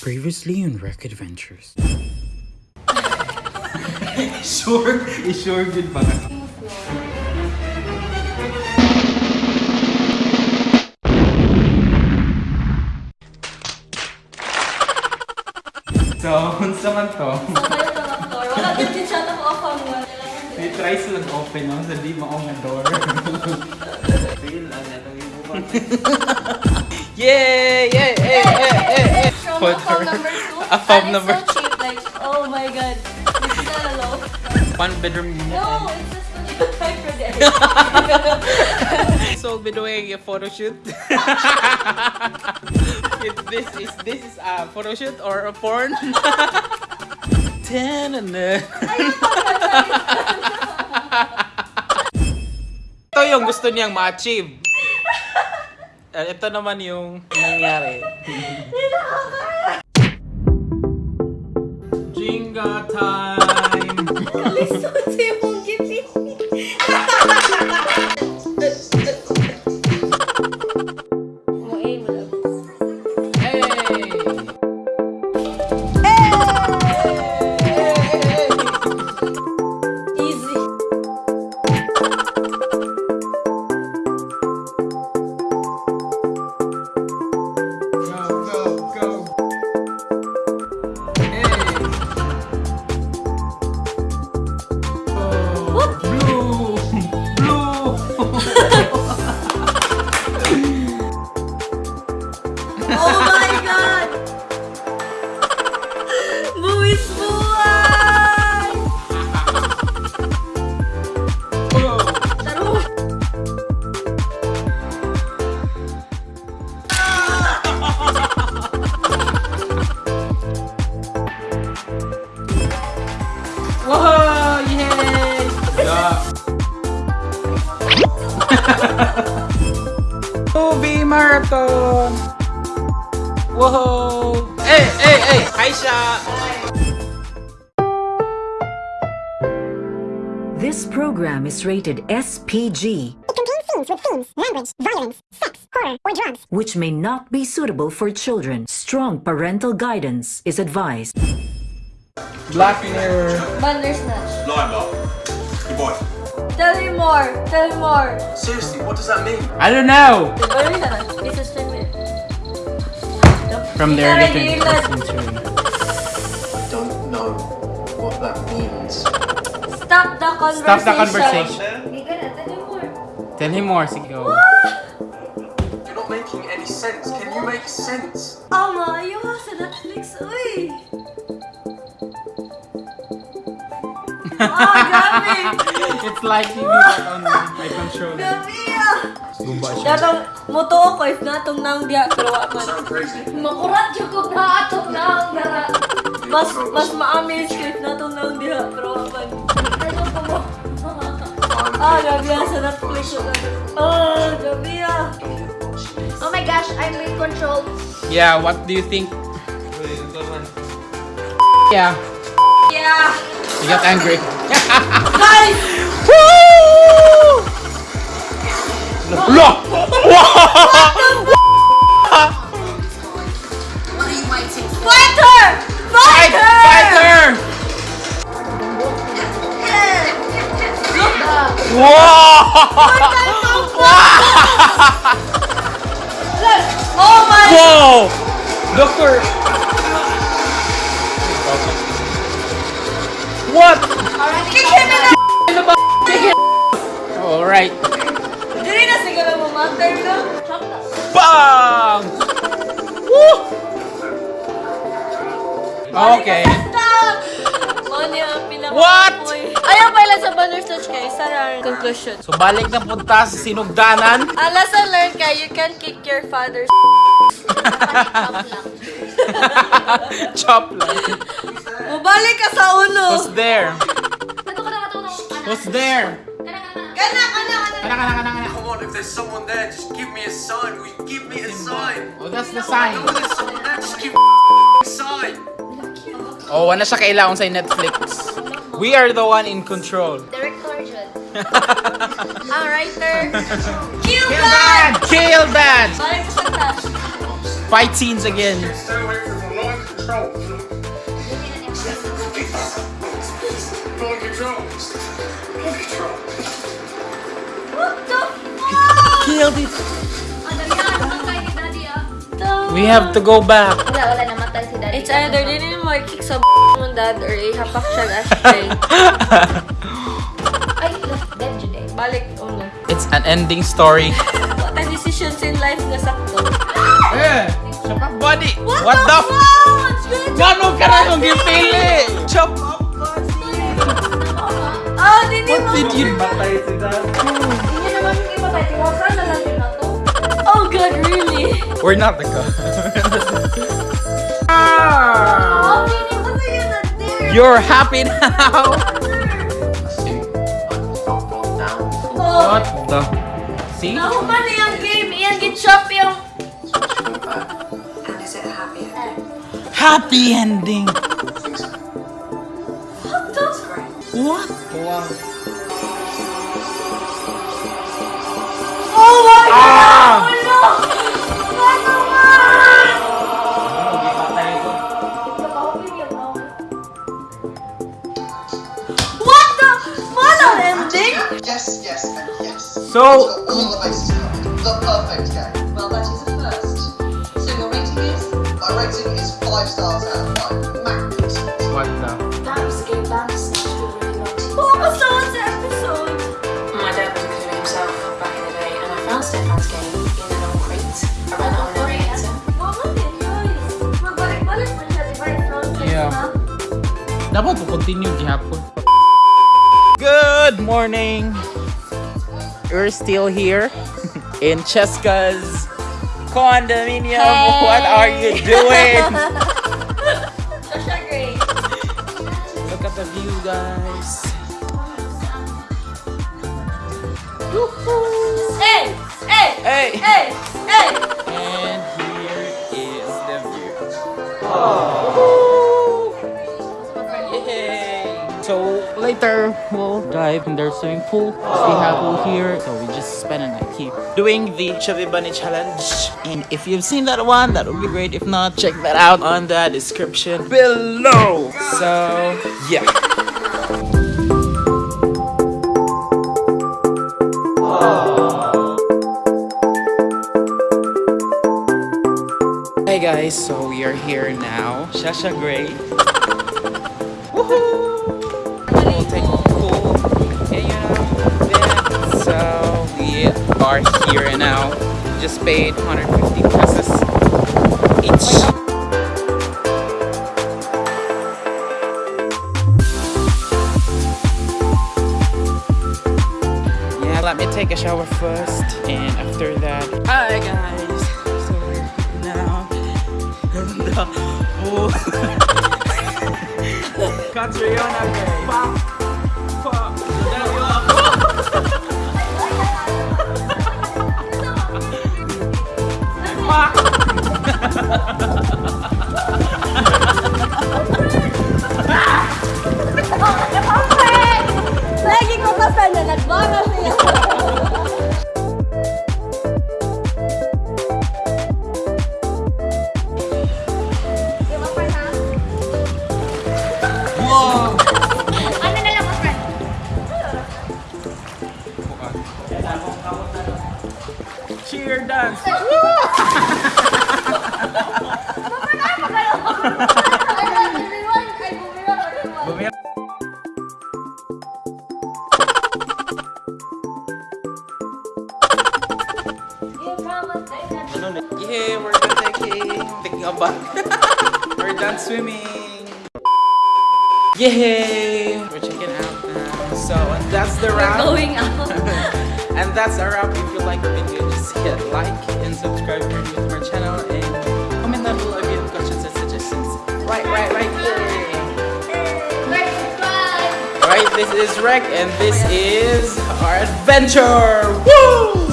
Previously on Wreck Adventures. Sure, sure good ba? So, unsa man to? Lang. Wala din din siya na ang wall. May try silang open no, sa di maong nga door. Feel ang natong ibukan. Yay! Yay! Yay! Yay! Yay! From For a fob her. number two. A fob and number it's so cheap. Like, oh my god. This is not low. One bedroom unit. No, it's just So, by the way, a photo shoot. If this is this is a photo shoot or a porn. Tanana. Ito yung gusto niyang ma-achieve. Eh, Ito naman yung nangyari. Jenga time! Movie marathon! Whoa! Hey, hey, hey! Hi, This program is rated SPG, It contains scenes with themes, language, violence, sex, horror, or drugs. which may not be suitable for children. Strong parental guidance is advised. Black Mirror. Bandersnatch. Limelight. Good boy. Tell me more! Tell me more! Seriously, what does that mean? I don't know! Ano na? This is ten minutes. From the Ikaw, early Dylan. 21st century. I don't know what that means. Stop the conversation. Stop the conversation. Ika na, tell me more. Tell him more, sige. go. You're not making any sense. Can you make sense? Ama, ayaw ka sa Netflix, uy! Ah, grabe! It's like TV but on my controller. Grabe ah! Gumba siya. Datang, muto ko if natong nang diya, pero man. Sound crazy. Makurat yung kong naatong nang dara. Mas, mas ma-amaze ko if natong nang diya, pero man. Ko mo? Ah, grabe ah, sa Netflix yun. Ah, grabe ah. Oh my gosh, I'm in control. Yeah, what do you think? Yeah, Yeah! you got angry. Guys! Look! Fighter! Fight! Fighter! Fighter! Whoa! Oh my Whoa! Doctor! What? Kick him in the Alright. Dili na siguro mo matter no? Bang! Woo! Okay. What? Ayaw pala sa Bandersnatch kay Sarah conclusion. So balik na punta sa sinugdanan. Ang lesson learned kay you can kick your father's Chop lang. Mabalik ka sa uno. Who's there? Who's there? Kana, kana, kana. Kana, kana, kana, kana. Come on, if there's someone there, just give me a sign. Will you give me a sign? Oh, that's the sign. If there's someone there, just give me a sign. Oh, wala siya kailangan sa Netflix. We are the one in control. Director dyan. Ang writer. Kill Kill that! Kill that! Fight scenes again. Stay away from the control. Control. Full control. What the fuck? Killed it. We have to go back. Wala, wala namatay si daddy. It's either din mo kick sa mong dad or ihapak siya ng ashtray. Ay, left dead today. Balik ulo. It's an ending story. What a decisions in life nga sakto. eh, up body. What, the f- fuck? Gano ka na Patay si Dato. Hindi naman yung ipatay. Tiwasa na lang na to. Oh God, really? We're not the God. ah! You're happy now? What the? See? Nahuman na yung game. Iyan, gitchop yung... And is it happy ending? Happy ending! What the? What? Wow. Yes, yes, and yes. So, Got all the bases covered. The perfect game. Well, that is a first. So your rating is? My rating is five stars out of five. Magnificent. what the? That was a game Vance actually really wanted. Focus episode. My dad was a himself back in the day, and I found Stefan's game in an old crate. I ran it on an emulator. Mama din, guys. Magbalik-balik pa siya, diba? From Yeah. na. Dapat to continue gihapon. Good morning. We're still here in Cheska's condominium. What are you doing? Sasha Gray. Look at the view, guys. Hey! Hey! Hey! Hey! Hey! And here is the view. Yay! We'll dive in their swimming pool. We have pool here, so we just spend a night here doing the Chubby Bunny challenge. And if you've seen that one, that would be great. If not, check that out on the description below. So yeah. Hey guys, so we are here now. Shasha Gray. Woohoo! Are here and now. Just paid 150 pesos each. Yeah, let me take a shower first, and after that, hi guys. So now. the pool. Catriona Gray. Siyempre na nagbara niya. Ano Cheer dance! Woo! Mapanahan mo kayo! Taking, taking a bath. we're done swimming. Yay! We're checking out now. So, and that's the wrap. We're Going out. and that's a wrap. If you like the video, just hit like and subscribe if you're new to our channel. And comment down below if you have questions and suggestions. Right, right, right. Alright, this is Rec, and this is our adventure. Woo!